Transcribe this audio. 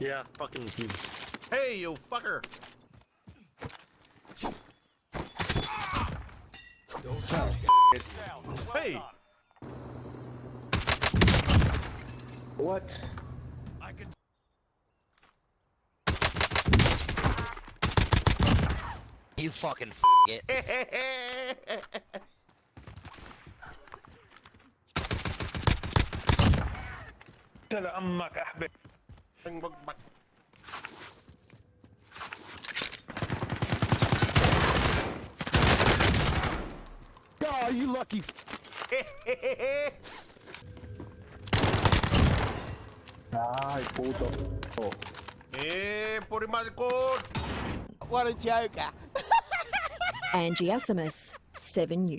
Yeah, fucking he's. Hey, you fucker! Hey! What? I can. You fucking f it. Bang, bang, ah, you lucky. Ay, puto. Oh. Eh, por el. What a joker. Ah. Angie Asimus, 7 News.